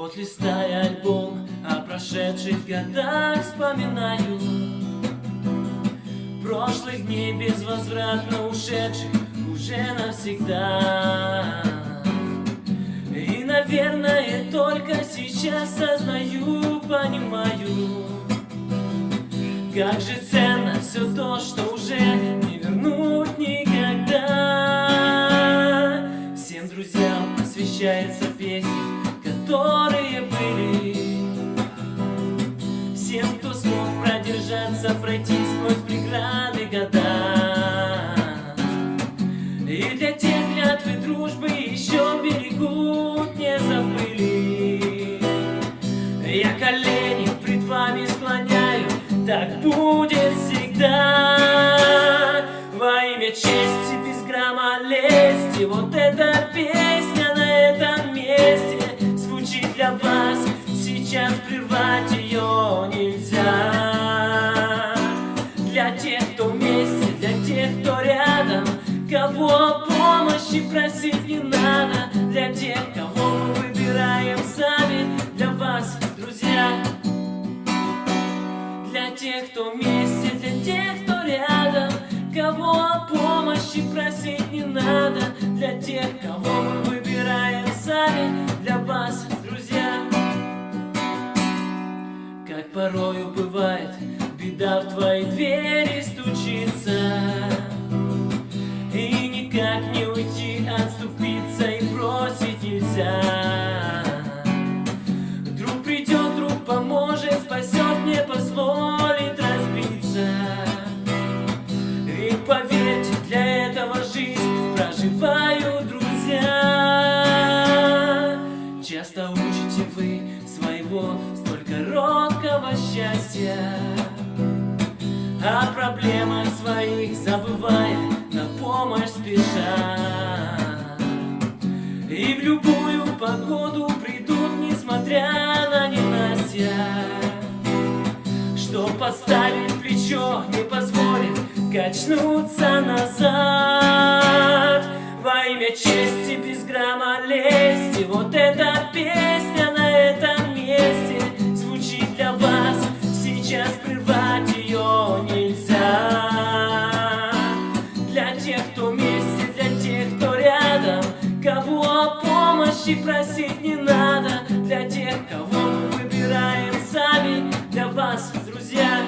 Вот листая альбом о прошедших годах вспоминаю. Прошлых дней безвозвратно ушедших уже навсегда. И, наверное, только сейчас сознаю, понимаю Как же ценно все то, что уже не вернуть никогда. Всем друзьям посвящается песня которые Всем, кто смог продержаться, пройти сквозь преграды года. И для тех клятвы дружбы еще берегут, не забыли. Я колени пред вами склоняю, так будет всегда. Во имя чести без грамма лести, вот эта песня на этом месте. Для вас Сейчас прервать просить не надо Для тех, кого мы выбираем сами Для вас, друзья. Для тех, кто вместе, для тех, кто рядом Кого помощи просить не надо Для тех, кого мы выбираем сами Для вас, порою бывает Беда в твои двери стучится О проблемах своих забывая, на помощь спеша. И в любую погоду придут, несмотря на ненастья Что поставить плечо не позволит качнуться назад. Во имя чести без грамма лести Вот эта помощи просить не надо. Для тех, кого мы выбираем сами. Для вас, друзья.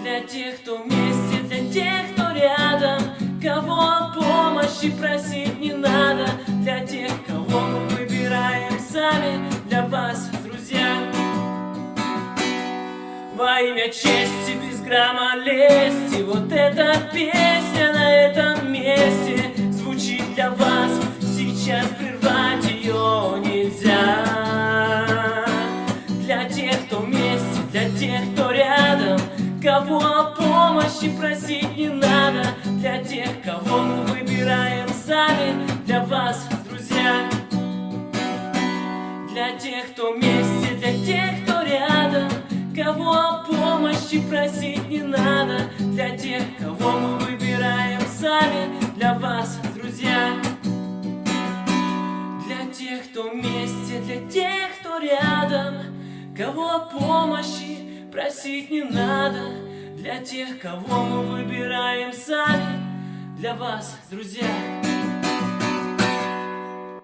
Для тех, кто вместе, для тех, кто рядом. Кого помощи просить не надо. Для тех, кого мы выбираем сами. Для вас, во имя чести без грамма лести. Вот эта песня на этом месте Сейчас прервать ее нельзя. Для тех, кто вместе, для тех, кто рядом Кого о помощи просить не надо. Для тех, кого мы выбираем сами Для вас, друзья. Для тех, кто вместе, для тех, кто рядом Кого о помощи просить не надо тех, кто вместе, для тех, кто рядом. Кого помощи просить не надо. Для тех, кого мы выбираем сами. Для вас, друзья